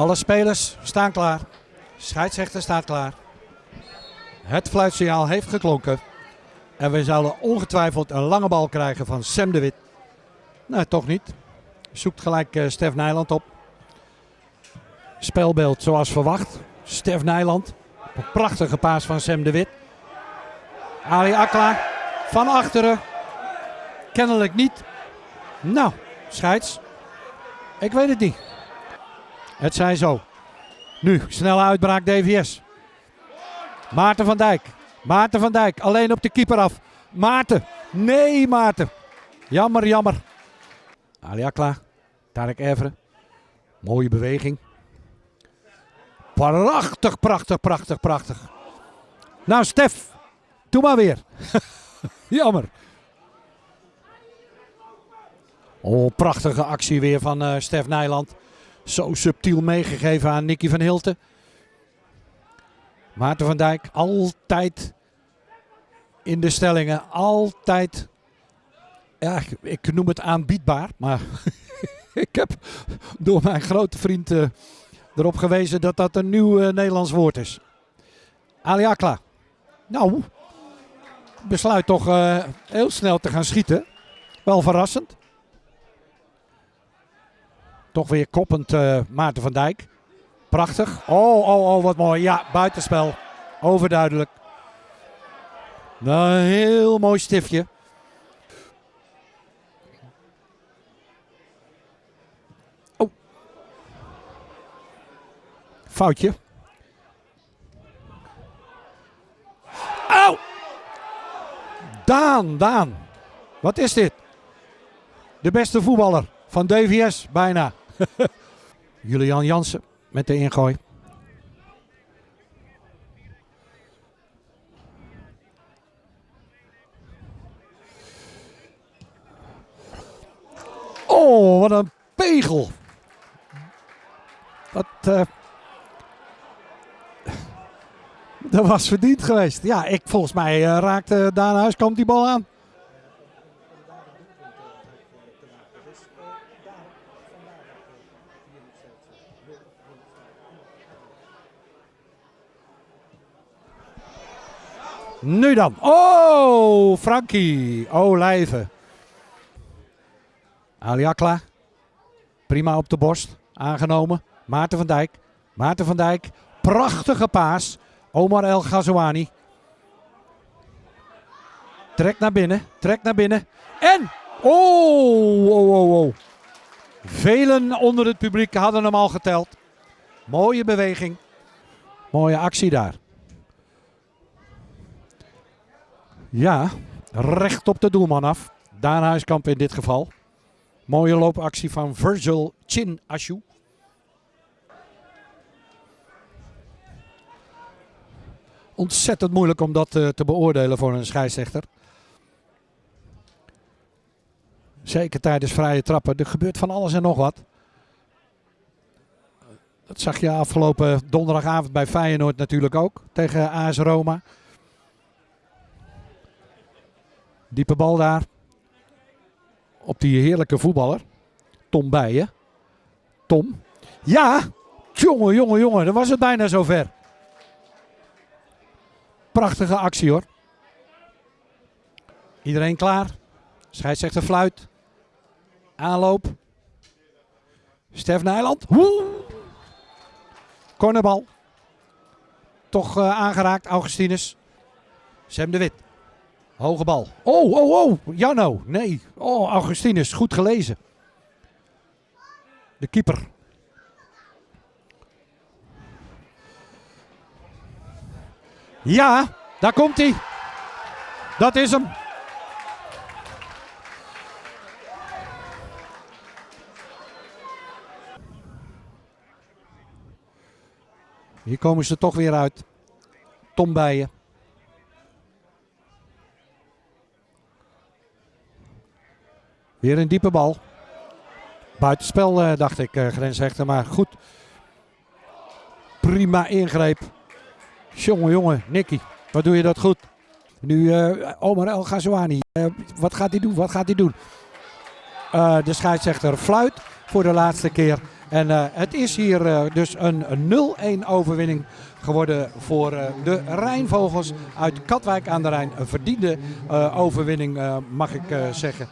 Alle spelers staan klaar. Scheidsrechter staat klaar. Het fluitsignaal heeft geklonken. En we zouden ongetwijfeld een lange bal krijgen van Sam de Wit. Nee, toch niet. Zoekt gelijk uh, Stef Nijland op. Spelbeeld zoals verwacht. Stef Nijland. Prachtige paas van Sam de Wit. Ali Akla van achteren. Kennelijk niet. Nou, scheids. Ik weet het niet. Het zijn zo. Nu, snelle uitbraak DVS. Maarten van Dijk. Maarten van Dijk, alleen op de keeper af. Maarten. Nee, Maarten. Jammer, jammer. Ali Akla. Tarek Everen. Mooie beweging. Prachtig, prachtig, prachtig, prachtig. Nou, Stef. Doe maar weer. jammer. Oh, prachtige actie weer van uh, Stef Nijland. Zo subtiel meegegeven aan Nicky van Hilten. Maarten van Dijk altijd in de stellingen. Altijd, ja, ik noem het aanbiedbaar. Maar ik heb door mijn grote vriend uh, erop gewezen dat dat een nieuw uh, Nederlands woord is. Ali Akla. Nou, besluit toch uh, heel snel te gaan schieten. Wel verrassend. Toch weer koppend uh, Maarten van Dijk. Prachtig. Oh, oh, oh, wat mooi. Ja, buitenspel. Overduidelijk. Nou, een heel mooi stiftje. Oh. Foutje. Au! Daan, Daan. Wat is dit? De beste voetballer van DVS, bijna. Julian Jansen met de ingooi. Oh, wat een pegel. Dat, uh, dat was verdiend geweest. Ja, ik, volgens mij uh, raakte Daan Huiskamp die bal aan. Nu dan. Oh, Frankie. Olijven. Aliakla. Prima op de borst. Aangenomen. Maarten van Dijk. Maarten van Dijk. Prachtige paas. Omar El Ghazouani. Trek naar binnen. Trek naar binnen. En. Oh, oh, oh, oh. Velen onder het publiek hadden hem al geteld. Mooie beweging. Mooie actie daar. Ja, recht op de doelman af. Daan Huiskamp in dit geval. Mooie loopactie van Virgil Chin Ashu. Ontzettend moeilijk om dat uh, te beoordelen voor een scheidsrechter. Zeker tijdens vrije trappen. Er gebeurt van alles en nog wat. Dat zag je afgelopen donderdagavond bij Feyenoord natuurlijk ook. Tegen AS Roma. Diepe bal daar. Op die heerlijke voetballer. Tom Bijen. Tom. Ja! Jongen, jongen, jongen. Dan was het bijna zover. Prachtige actie hoor. Iedereen klaar. Scheidsrechter fluit. Aanloop. Stef Nijland. Woe! Cornerbal. Toch uh, aangeraakt, Augustinus. Sam de Wit. Hoge bal. Oh, oh, oh. Janno. Nee. Oh, Augustinus. Goed gelezen. De keeper. Ja, daar komt hij. Dat is hem. Hier komen ze toch weer uit. Tom. Weer een diepe bal. Buitenspel uh, dacht ik, uh, grensrechter. Maar goed. Prima ingreep. Jongen, jongen, Nicky. Wat doe je dat goed. Nu uh, Omar El Ghazouani. wat gaat hij doen? Wat gaat hij doen? de scheidsrechter fluit voor de laatste keer. En eh, het is hier eh, dus een, een 0-1 overwinning geworden voor eh, de Rijnvogels uit Katwijk aan de Rijn. Een verdiende eh, overwinning, eh, mag ik eh, zeggen.